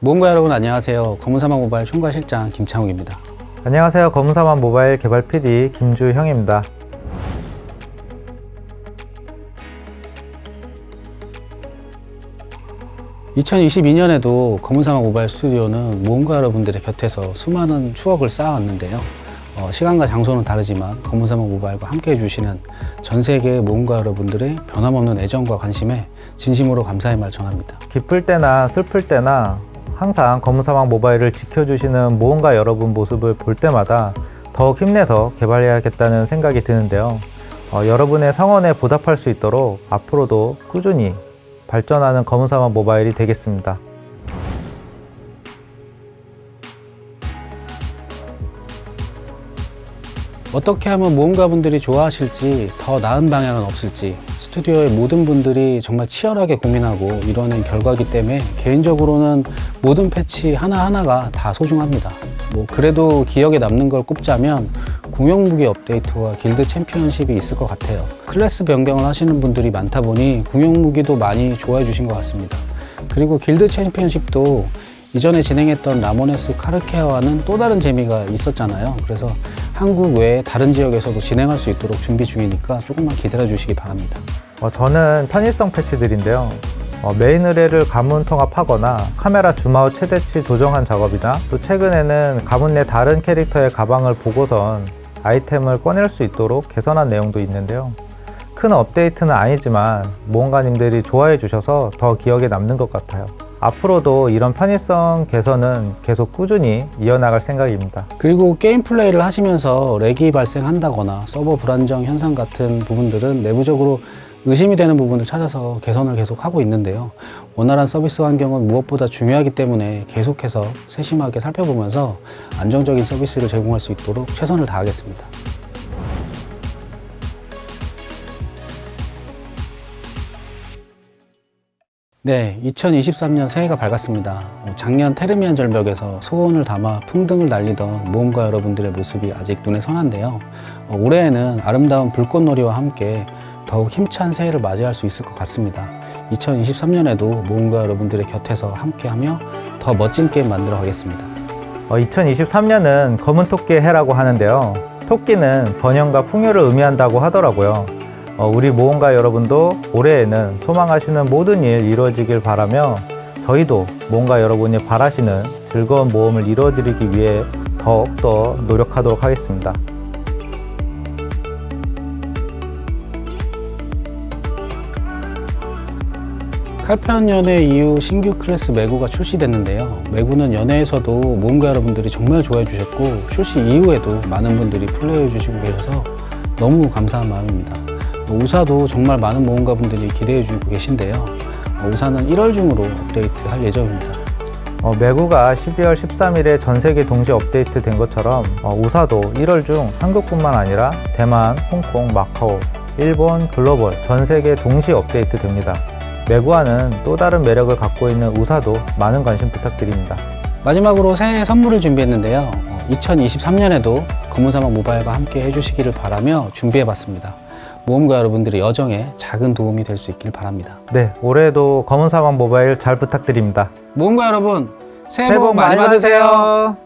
모험가 여러분 안녕하세요. 검은사막 모바일 총괄실장 김창욱입니다. 안녕하세요. 검은사만 모바일 개발 PD 김주형입니다. (2022년에도) 검은사막 모바일 스튜디오는 모험가 여러분들의 곁에서 수많은 추억을 쌓아왔는데요. 어, 시간과 장소는 다르지만 검은사막 모바일과 함께 해주시는 전 세계의 모험가 여러분들의 변함없는 애정과 관심에 진심으로 감사의 말 전합니다. 기쁠 때나 슬플 때나 항상 검은사막 모바일을 지켜주시는 모험가 여러분 모습을 볼 때마다 더욱 힘내서 개발해야겠다는 생각이 드는데요. 어, 여러분의 성원에 보답할 수 있도록 앞으로도 꾸준히 발전하는 검은사막 모바일이 되겠습니다. 어떻게 하면 모험가분들이 좋아하실지 더 나은 방향은 없을지 스튜디오의 모든 분들이 정말 치열하게 고민하고 이뤄낸 결과이기 때문에 개인적으로는 모든 패치 하나하나가 다 소중합니다. 뭐 그래도 기억에 남는 걸 꼽자면 공용 무기 업데이트와 길드 챔피언십이 있을 것 같아요. 클래스 변경을 하시는 분들이 많다 보니 공용 무기도 많이 좋아해 주신 것 같습니다. 그리고 길드 챔피언십도 이전에 진행했던 라모네스 카르케아와는 또 다른 재미가 있었잖아요. 그래서 한국 외에 다른 지역에서도 진행할 수 있도록 준비 중이니까 조금만 기다려 주시기 바랍니다. 어, 저는 편의성 패치들인데요. 어, 메인 의뢰를 가문 통합하거나 카메라 줌아웃 최대치 조정한 작업이나 또 최근에는 가문 내 다른 캐릭터의 가방을 보고선 아이템을 꺼낼 수 있도록 개선한 내용도 있는데요. 큰 업데이트는 아니지만 모험가님들이 좋아해 주셔서 더 기억에 남는 것 같아요. 앞으로도 이런 편의성 개선은 계속 꾸준히 이어나갈 생각입니다. 그리고 게임 플레이를 하시면서 렉이 발생한다거나 서버 불안정 현상 같은 부분들은 내부적으로 의심이 되는 부분을 찾아서 개선을 계속 하고 있는데요. 원활한 서비스 환경은 무엇보다 중요하기 때문에 계속해서 세심하게 살펴보면서 안정적인 서비스를 제공할 수 있도록 최선을 다하겠습니다. 네, 2023년 새해가 밝았습니다. 어, 작년 테르미안 절벽에서 소원을 담아 풍등을 날리던 모험가 여러분들의 모습이 아직 눈에 선한데요. 어, 올해에는 아름다운 불꽃놀이와 함께 더욱 힘찬 새해를 맞이할 수 있을 것 같습니다. 2023년에도 모험가 여러분들의 곁에서 함께하며 더 멋진 게임 만들어 가겠습니다. 어, 2023년은 검은 토끼의 해라고 하는데요. 토끼는 번영과 풍요를 의미한다고 하더라고요. 어, 우리 모험가 여러분도 올해에는 소망하시는 모든 일 이루어지길 바라며 저희도 모험가 여러분이 바라시는 즐거운 모험을 이루어드리기 위해 더욱더 노력하도록 하겠습니다. 칼편 연회 이후 신규 클래스 매구가 출시됐는데요. 매구는 연회에서도 모험가 여러분들이 정말 좋아해 주셨고 출시 이후에도 많은 분들이 플레이해 주시고 계셔서 너무 감사한 마음입니다. 우사도 정말 많은 모험가 분들이 기대해 주고 계신데요. 우사는 1월 중으로 업데이트 할 예정입니다. 어, 매구가 12월 13일에 전 세계 동시 업데이트 된 것처럼 어, 우사도 1월 중 한국뿐만 아니라 대만, 홍콩, 마카오, 일본, 글로벌 전 세계 동시 업데이트 됩니다. 매구와는 또 다른 매력을 갖고 있는 우사도 많은 관심 부탁드립니다. 마지막으로 새해 선물을 준비했는데요. 2023년에도 검은사막 모바일과 함께 해주시기를 바라며 준비해봤습니다. 모험가 여러분들의 여정에 작은 도움이 될 수 있길 바랍니다. 네, 올해도 검은 사막 모바일 잘 부탁드립니다. 모험가 여러분, 새해 복 많이 받으세요.